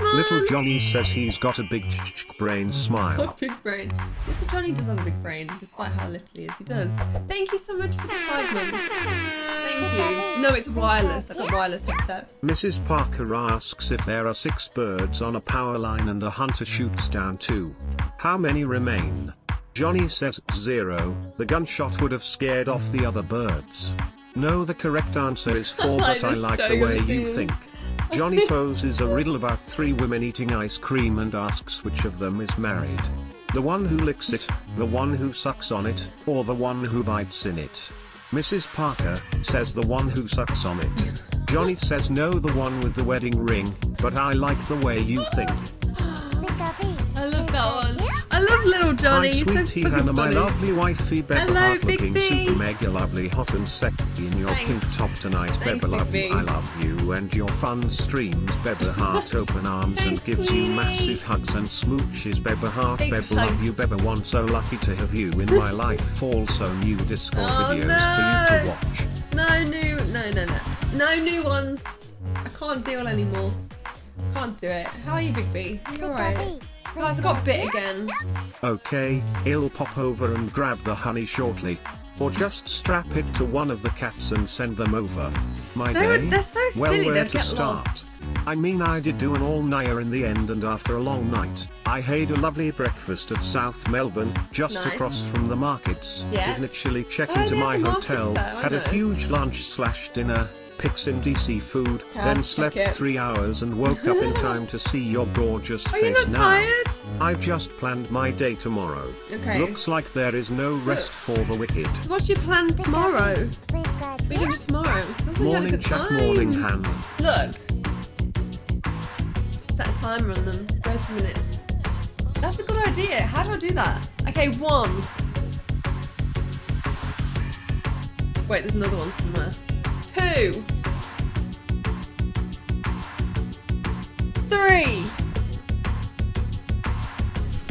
Little Johnny says he's got a big ch- ch- brain smile. A big brain. Little Johnny does have a big brain, despite how little he is. He does. Thank you so much for the five months. Thank you. No, it's wireless. I got wireless headset. Mrs. Parker asks if there are six birds on a power line and a hunter shoots down two. How many remain? Johnny says zero, the gunshot would have scared off the other birds. No, the correct answer is four, but I like the way you think. Johnny poses a riddle about three women eating ice cream and asks which of them is married. The one who licks it, the one who sucks on it, or the one who bites in it. Mrs. Parker says the one who sucks on it. Johnny says no, the one with the wedding ring, but I like the way you think. I love that one. I love little Johnny. Hi, He's so sweetie fucking Hannah, my lovely wifey, Beba Hello, Heart Big looking B. super mega lovely, hot and sexy in your Thanks. pink top tonight. Thanks, Beba love you, I love you, and your fun streams. Beba Heart open arms and gives sweetie. you massive hugs and smooches. Beba Heart, Big Beba love you. Beba one so lucky to have you in my life. Also new Discord Oh, videos for you to watch. No new, no, no, no, no new ones. I can't deal anymore. Can't do it. How are you, Big B? You alright? Guys, I got bit again. Okay, he'll pop over and grab the honey shortly. Or just strap it to one of the cats and send them over. My They're- day? they're so well, silly, where they'll to get start? lost. I mean I did do an all-nighter in the end and after a long night, I had a lovely breakfast at South Melbourne, just Nice. across from the markets. Yeah. Did literally check Oh, into my the markets hotel, had a huge lunch slash dinner, picked in DC food, Yeah, then slept three hours and woke up in time to see your gorgeous Are face you not now. tired? I've just planned my day tomorrow. Okay. Looks like there is no rest for the wicked. So what's your plan tomorrow? Are do tomorrow? Sounds like you had a Morning chat, time. morning Han. Look. Set a timer on them. 30 minutes. That's a good idea. How do I do that? Okay, one. Wait, there's another one somewhere. Two. Three.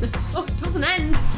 oh, it doesn't end.